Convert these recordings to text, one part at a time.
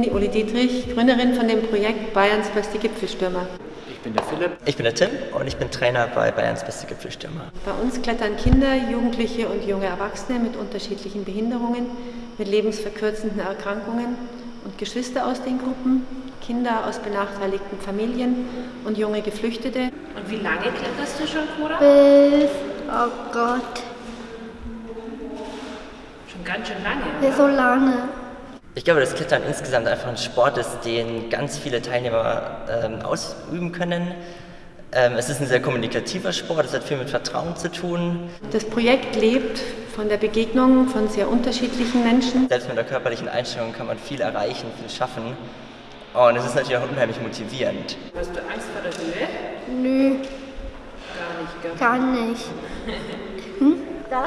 ich Uli Dietrich, Gründerin von dem Projekt Bayerns beste Gipfelstürmer. Ich bin der Philipp. Ich bin der Tim und ich bin Trainer bei Bayerns beste Gipfelstürmer. Bei uns klettern Kinder, Jugendliche und junge Erwachsene mit unterschiedlichen Behinderungen, mit lebensverkürzenden Erkrankungen und Geschwister aus den Gruppen, Kinder aus benachteiligten Familien und junge Geflüchtete. Und wie lange kletterst du schon, Cora? Bis, oh Gott, Schon ganz schön lange. bis so lange. Ich glaube, dass Klettern insgesamt einfach ein Sport ist, den ganz viele Teilnehmer ähm, ausüben können. Ähm, es ist ein sehr kommunikativer Sport, es hat viel mit Vertrauen zu tun. Das Projekt lebt von der Begegnung von sehr unterschiedlichen Menschen. Selbst mit der körperlichen Einstellung kann man viel erreichen, viel schaffen. Und es ist natürlich auch unheimlich motivierend. Hast du Angst vor der Höhe? Nö, Gar nicht, gell? gar nicht. Hm? Da?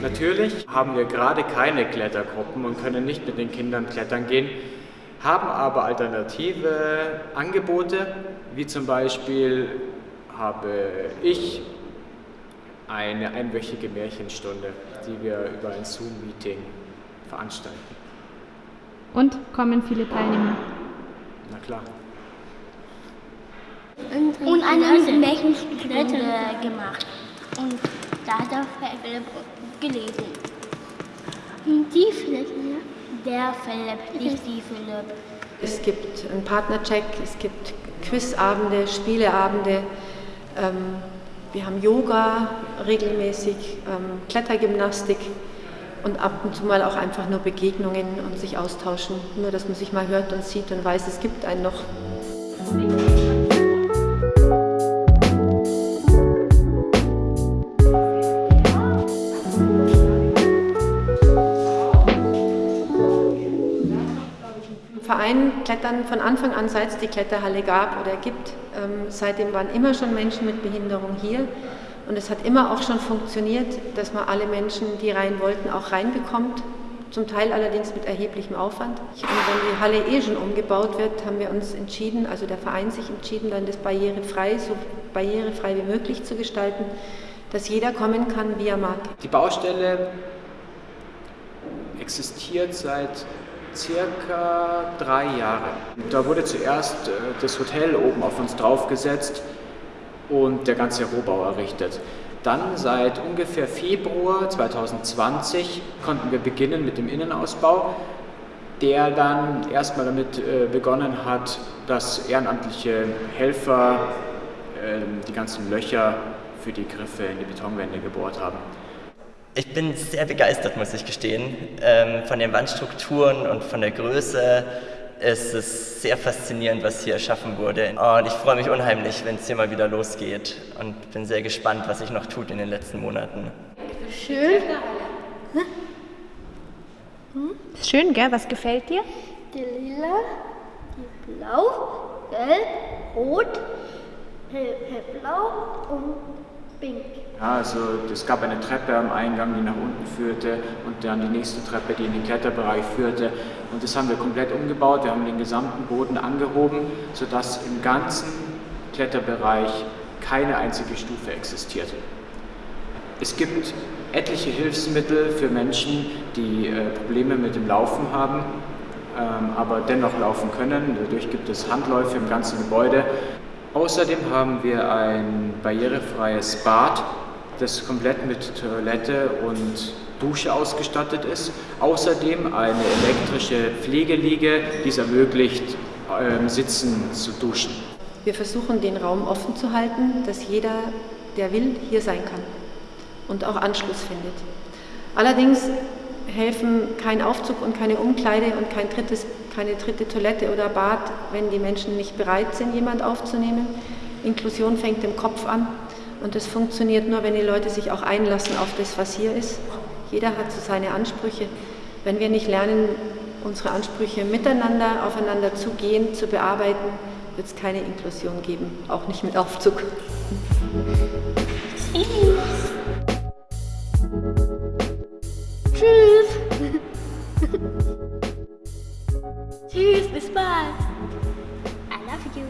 Natürlich haben wir gerade keine Klettergruppen und können nicht mit den Kindern klettern gehen, haben aber alternative Angebote, wie zum Beispiel habe ich eine einwöchige Märchenstunde, die wir über ein Zoom-Meeting veranstalten. Und kommen viele Teilnehmer. Na klar. Eine Märchenstunde gemacht. Und da hat er Philipp gelesen. Die Philipp? Der Philipp, nicht die Philipp. Es gibt einen Partnercheck, es gibt Quizabende, Spieleabende. Ähm, wir haben Yoga regelmäßig, ähm, Klettergymnastik und ab und zu mal auch einfach nur Begegnungen und sich austauschen. Nur, dass man sich mal hört und sieht und weiß, es gibt einen noch. Verein klettern von Anfang an, seit es die Kletterhalle gab oder gibt. Ähm, seitdem waren immer schon Menschen mit Behinderung hier. Und es hat immer auch schon funktioniert, dass man alle Menschen, die rein wollten, auch reinbekommt. Zum Teil allerdings mit erheblichem Aufwand. Und wenn die Halle eh schon umgebaut wird, haben wir uns entschieden, also der Verein sich entschieden, dann das barrierefrei, so barrierefrei wie möglich zu gestalten, dass jeder kommen kann, wie er mag. Die Baustelle existiert seit circa drei Jahren. Da wurde zuerst äh, das Hotel oben auf uns draufgesetzt und der ganze Rohbau errichtet. Dann seit ungefähr Februar 2020 konnten wir beginnen mit dem Innenausbau, der dann erstmal damit äh, begonnen hat, dass ehrenamtliche Helfer äh, die ganzen Löcher für die Griffe in die Betonwände gebohrt haben. Ich bin sehr begeistert, muss ich gestehen. Ähm, von den Wandstrukturen und von der Größe ist es sehr faszinierend, was hier erschaffen wurde. Und ich freue mich unheimlich, wenn es hier mal wieder losgeht. Und bin sehr gespannt, was sich noch tut in den letzten Monaten. Schön. Ist schön, gell? Was gefällt dir? Die lila, die blau, gelb, rot, hell, hellblau und pink. Ja, also es gab eine Treppe am Eingang, die nach unten führte und dann die nächste Treppe, die in den Kletterbereich führte. Und das haben wir komplett umgebaut. Wir haben den gesamten Boden angehoben, sodass im ganzen Kletterbereich keine einzige Stufe existiert. Es gibt etliche Hilfsmittel für Menschen, die äh, Probleme mit dem Laufen haben, ähm, aber dennoch laufen können. Dadurch gibt es Handläufe im ganzen Gebäude. Außerdem haben wir ein barrierefreies Bad, das komplett mit Toilette und Dusche ausgestattet ist. Außerdem eine elektrische Pflegeliege, die es ermöglicht, ähm, sitzen zu duschen. Wir versuchen, den Raum offen zu halten, dass jeder, der will, hier sein kann und auch Anschluss findet. Allerdings helfen kein Aufzug und keine Umkleide und kein drittes, keine dritte Toilette oder Bad, wenn die Menschen nicht bereit sind, jemand aufzunehmen. Inklusion fängt im Kopf an und das funktioniert nur, wenn die Leute sich auch einlassen auf das, was hier ist. Jeder hat so seine Ansprüche. Wenn wir nicht lernen, unsere Ansprüche miteinander aufeinander zu gehen, zu bearbeiten, wird es keine Inklusion geben, auch nicht mit Aufzug. Tschüss. Tschüss, bis bald. I love you.